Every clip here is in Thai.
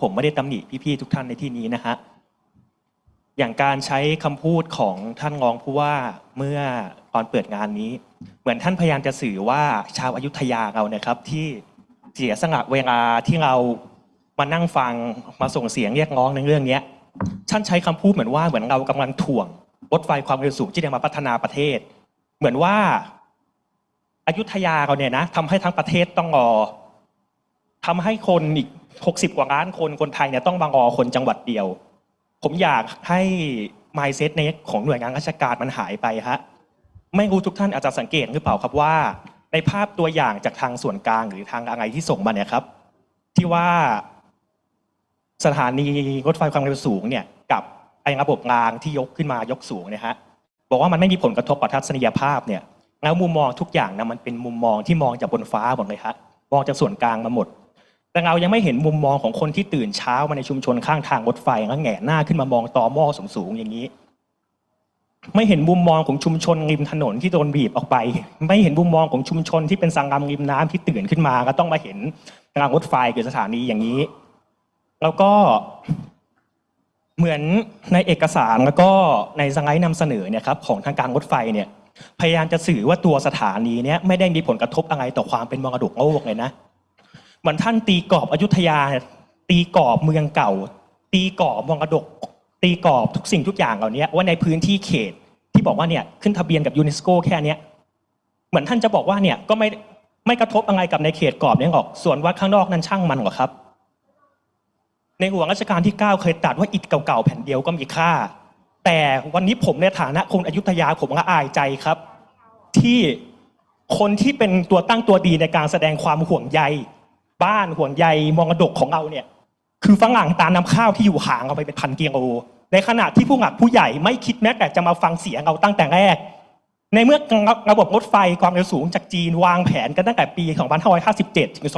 ผมไม่ได้ตำหนิพี่ๆทุกท่านในที่นี้นะฮะอย่างการใช้คำพูดของท่านรองผู้ว่าเมื่อตอนเปิดงานนี้ เหมือนท่านพยายามจะสื่อว่าชาวอายุทยาเรานะครับ ที่เสียสละเวลาที่เรามานั่งฟังมาส่งเสียงเรียกร้องในเรื่องเนี้ท่านใช้คำพูดเหมือนว่าเหมือนเรากำลังถ่วงรถไฟความเร็วสูงที่จะมาพัฒนาประเทศ เหมือนว่าอายุทยาเราเนี่ยนะทำให้ทั้งประเทศต้องรอทำให้คนอีก 60 กว่าล้านคนคนไทยเนี่ยต้องมารอคนจังหวัดเดียว ผมอยากให้ mindset ในของหน่วยงานราชการมันหายไปฮะไม่รู้ทุกท่านอาจจะสังเกตหรือเปล่าครับว่า ในภาพตัวอย่างจากทางส่วนกลางหรือทางอะไรที่ส่งมาเนี่ยครับ ที่ว่าสถานีรถไฟความเร็วสูงเนี่ยกับไอ้ระบบรางที่ยกขึ้นมายกสูงเนะฮะบอกว่ามันไม่มีผลกระทบต่อทัศนียภาพเนี่ยแล้วมุมมองทุกอย่างนะมันเป็นมุมมองที่มองจากบนฟ้าหมดเลยฮะมองจากส่วนกลางมาหมด แต่เรายังไม่เห็นมุมมองของคนที่ตื่นเช้ามาในชุมชนข้างทางรถไฟแล้วแงนหน้าขึ้นมามองต่อหม้อสูงๆอย่างนี้ ไม่เห็นมุมมองของชุมชนริมถนนที่โดนบีบออกไป ไม่เห็นมุมมองของชุมชนที่เป็นสังกามริมน้ำที่ตื่นขึ้นมา ก็ต้องมาเห็นรางรถไฟคือสถานีอย่างนี้ แล้วก็เหมือนในเอกสารแล้วก็ในสไลด์นำเสนอเนี่ยครับของทางการรถไฟเนี่ยพยายามจะสื่อว่าตัวสถานีเนี่ยไม่ได้มีผลกระทบอะไรต่อความเป็นมรดกโลกเลยนะ เหมือนท่านตีกรอบอยุธยา ตีกรอบเมืองเก่า ตีกรอบมรดก ตีกรอบทุกสิ่งทุกอย่างเหล่านี้ว่าในพื้นที่เขตที่บอกว่าเนี่ยขึ้นทะเบียนกับยูเนสโกแค่เนี้ยเหมือนท่านจะบอกว่าเนี่ยก็ไม่ไม่กระทบอะไรกับในเขตกรอบนี้หรอก ส่วนว่าข้างนอกนั้นช่างมันหรอครับ ในหลวงรัชกาลที่ 9 เคยตรัดว่าอิฐเก่าๆแผ่นเดียวก็มีค่า แต่วันนี้ผมในฐานะคนอยุธยาผมละอายใจครับ ที่คนที่เป็นตัวตั้งตัวดีในการแสดงความห่วงใย บ้านห่วงใยมรดกของเราเนี่ย คือฝรั่งตาน้ำข้าวที่อยู่ห่างเราไปเป็นพันกิโลในขณะที่ผู้หลักผู้ใหญ่ไม่คิดแม้แต่จะมาฟังเสียงเราตั้งแต่แรก ในเมื่อระบบรถไฟความเร็วสูงจากจีนวางแผนกันตั้งแต่ปี 2557 ถึง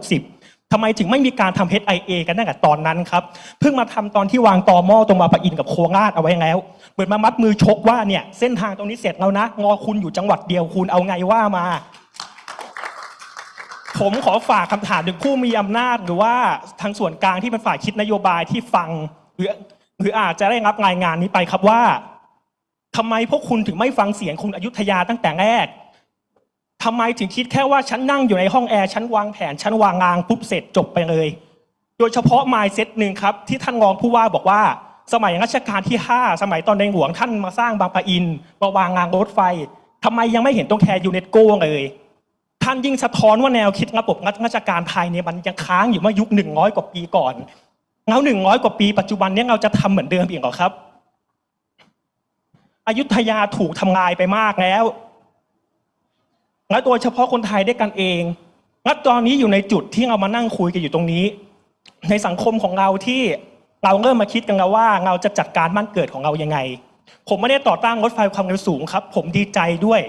2560ทำไมถึงไม่มีการทำ HIA กันตั้งแต่ตอนนั้นครับ เพิ่งมาทำตอนที่วางตอหม้อตรงมาปะอินกับโคราชเอาไว้แล้วเหมือนมามัดมือชกว่าเนี่ยเส้นทางตรงนี้เสร็จแล้วนะ งอคุณอยู่จังหวัดเดียวคุณเอาไงว่ามา ผมขอฝากคำถามถึงผู้มีอำนาจ หรือว่าทางส่วนกลางที่เป็นฝ่ายคิดนโยบายที่ฟัง หรือหรืออาจจะได้รับรายงานนี้ไปครับว่าทำไมพวกคุณถึงไม่ฟังเสียงคุณอยุธยาตั้งแต่แรกทำไมถึงคิดแค่ว่าฉันนั่งอยู่ในห้องแอร์ฉันวางแผนฉันวางรางปุ๊บเสร็จจบไปเลย โดยเฉพาะ mindset หนึ่งครับ ที่ท่านรองผู้ว่าบอกว่า สมัยรัชกาลที่ 5 สมัยตอนในหลวงท่านมาสร้างบางปะอินมาวางรางรถไฟทำไมยังไม่เห็นต้องแคร์ยูเนสโกเลย นี่ยิ่งสะท้อนว่าแนวคิดระบบราชการไทยเนี่ยมันยังค้างอยู่เมื่อยุคหนึ่งร้อยกว่าปีก่อนแล้วหนึ่งร้อยกว่าปีปัจจุบันนี้เราจะทำเหมือนเดิมอีกหรอครับอยุธยาถูกทำลายไปมากแล้ว และโดยเฉพาะคนไทยด้วยกันเองและตอนนี้อยู่ในจุดที่เรามานั่งคุยกันอยู่ตรงนี้ ในสังคมของเราที่เราเริ่มมาคิดกันแล้วว่าเราจะจัดการบ้านเกิดของเรายังไง ผมไม่ได้ต่อต้านรถไฟความเร็วสูงครับ ผมดีใจด้วย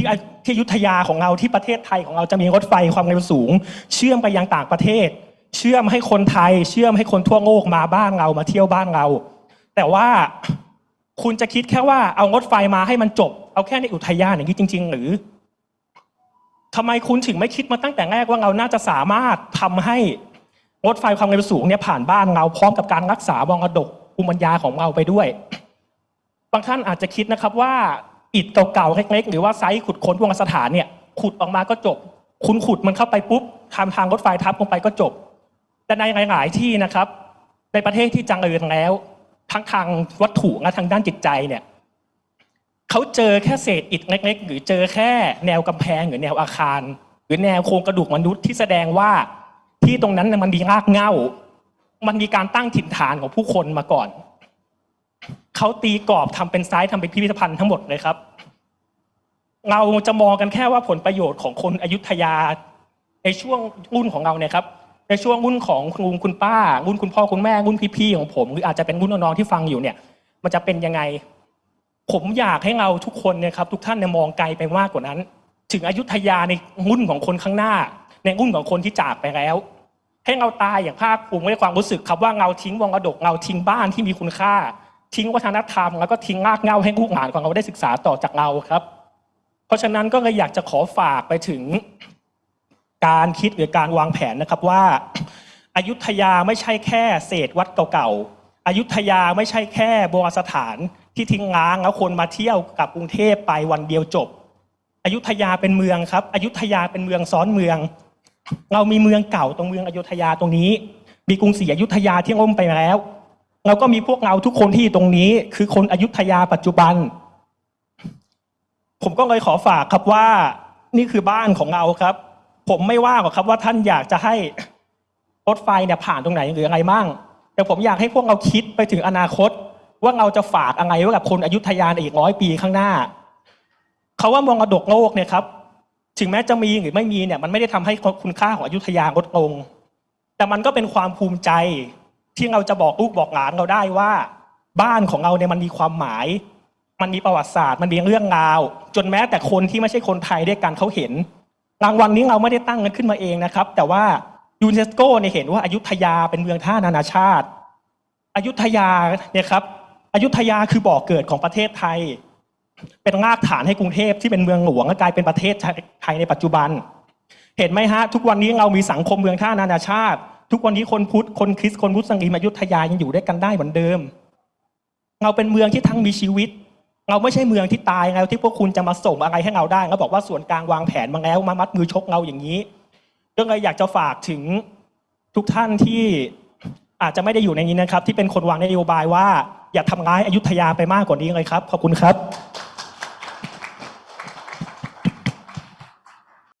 ที่ที่ยุทธยาของเราที่ประเทศไทยของเราจะมีรถไฟความเร็วสูง เชื่อมไปยังต่างประเทศ เชื่อมให้คนไทย เชื่อมให้คนทั่วโลกมาบ้านเรามาเที่ยวบ้านเรา แต่ว่าคุณจะคิดแค่ว่าเอารถไฟมาให้มันจบ เอาแค่ในอุทยานอย่างนี้จริง ๆ หรือทำไมคุณถึงไม่คิดมาตั้งแต่แรกว่าเราน่าจะสามารถทำให้รถไฟความเร็วสูงเนี่ยผ่านบ้านเราพร้อมกับการรักษามรดกภูมิปัญญาของเราไปด้วย บางท่านอาจจะคิดนะครับว่า อิฐเก่าๆเล็กๆ หรือว่าไซส์ขุดค้นวงสถานเนี่ยขุดออกมาก็จบ คุณขุดมันเข้าไปปุ๊บทำทางรถไฟทับลงไปก็จบ แต่ในหลาย ๆ ที่นะครับ ในประเทศที่จังเริญแล้ว ทั้งทางวัตถุและทางด้านจิตใจเนี่ยเขาเจอแค่เศษอิฐเล็ก ๆ หรือเจอแค่แนวกำแพงหรือแนวอาคาร หรือแนวโครงกระดูกมนุษย์ที่แสดงว่าที่ตรงนั้นมันมีรากเหง้า มันมีการตั้งถิ่นฐานของผู้คนมาก่อน เขาตีกรอบทำเป็นไซต์ทำเป็นพิพิธภัณฑ์ทั้งหมดเลยครับ เราจะมองกันแค่ว่าผลประโยชน์ของคนอยุธยา ในช่วงรุ่นของเราเนี่ยครับในช่วงรุ่นของคุณลุงคุณป้ารุ่นคุณพ่อคุณแม่รุ่นพี่ๆของผมหรืออาจจะเป็นรุ่นน้องๆที่ฟังอยู่เนี่ย มันจะเป็นยังไง ผมอยากให้เราทุกคนเนี่ยครับ ทุกท่านเนี่ยมองไกลไปมากกว่านั้น ถึงอยุธยาในรุ่นของคนข้างหน้า ในรุ่นของคนที่จากไปแล้วให้เราตายอย่างภาคภูมิด้วยความรู้สึกครับว่าเราทิ้งวงกระดกเราทิ้งบ้านที่มีคุณค่า ทิ้งวัฒนธรรม แล้วก็ทิ้งรากเหง้าให้ลูกหลานของเราได้ศึกษาต่อจากเราครับ เพราะฉะนั้นก็เลยอยากจะขอฝากไปถึง การคิดหรือการวางแผนนะครับว่าอายุธยาไม่ใช่แค่เศษวัดเก่าๆอยุธยาไม่ใช่แค่โบราณสถานที่ทิ้งร้างแล้วคนมาเที่ยวกับกรุงเทพไปวันเดียวจบอยุธยาเป็นเมืองครับอยุธยาเป็นเมืองซ้อนเมือง เรามีเมืองเก่าตรงเมืองอยุธยาตรงนี้ มีกรุงศรีอยุธยาที่ล่มไปแล้ว เราก็มีพวกเราทุกคนที่ตรงนี้ คือคนอยุธยาปัจจุบัน ผมก็เลยขอฝากครับว่า นี่คือบ้านของเราครับ ผมไม่ว่าหรอกครับว่าท่านอยากจะให้รถไฟเนี่ยผ่านตรงไหนหรืออะไรมั่งแต่ผมอยากให้พวกเราคิดไปถึงอนาคต ว่าเราจะฝากอะไรไว้กับคนอยุธยาในอีกร้อยปีข้างหน้าเขาว่ามรดกโลกเนี่ยครับ ถึงแม้จะมีหรือไม่มีเนี่ย มันไม่ได้ทำให้คุณค่าของอยุธยาลดลง แต่มันก็เป็นความภูมิใจ ที่เราจะบอกลูกบอกหลานเราได้ว่า บ้านของเราเนี่ยมันมีความหมาย มันมีประวัติศาสตร์ มันมีเรื่องราว จนแม้แต่คนที่ไม่ใช่คนไทยด้วยกันเขาเห็นรางวัลนี้เราไม่ได้ตั้งกันขึ้นมาเองนะครับ แต่ว่ายูเนสโกเนี่ยเห็นว่าอายุทยาเป็นเมืองท่านานาชาติอายุธยาเนี่ยครับอยุธยาคือบ่อกเกิดของประเทศไทย เป็นรากฐานให้กรุงเทพที่เป็นเมืองหลวงและกลายเป็นประเทศไทยในปัจจุบัน เห็นไหมฮะ ทุกวันนี้เรามีสังคมเมืองท่านานาชาติ ทุกวันนี้คนพุทธคนคริสต์คนมุสลิมอยุธยายังอยู่ด้วยกันได้เหมือนเดิม เราเป็นเมืองที่ทั้งมีชีวิต เราไม่ใช่เมืองที่ตายแล้วที่พวกคุณจะมาส่งอะไรให้เราได้แล้วบอกว่าส่วนกลางวางแผนมาแล้วมามัดมือชกเราอย่างนี้ก็เลยอยากจะฝากถึงทุกท่านที่อาจจะไม่ได้อยู่ในนี้นะครับ ที่เป็นคนวางนโยบายว่า อย่าทำร้ายอายุธยาไปมากกว่านี้เลยครับขอบคุณครับ